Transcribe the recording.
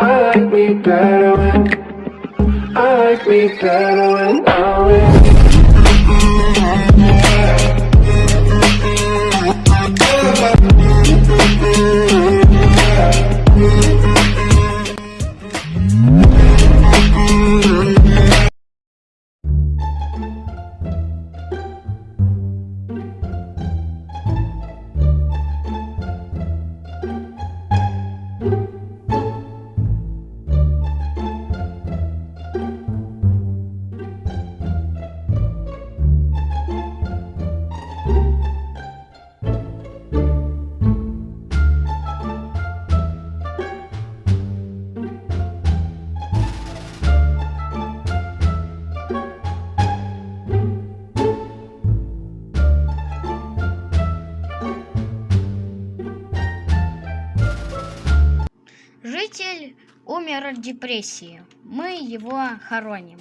I like me better when I like me better when I'm with you. Житель умер от депрессии. Мы его хороним.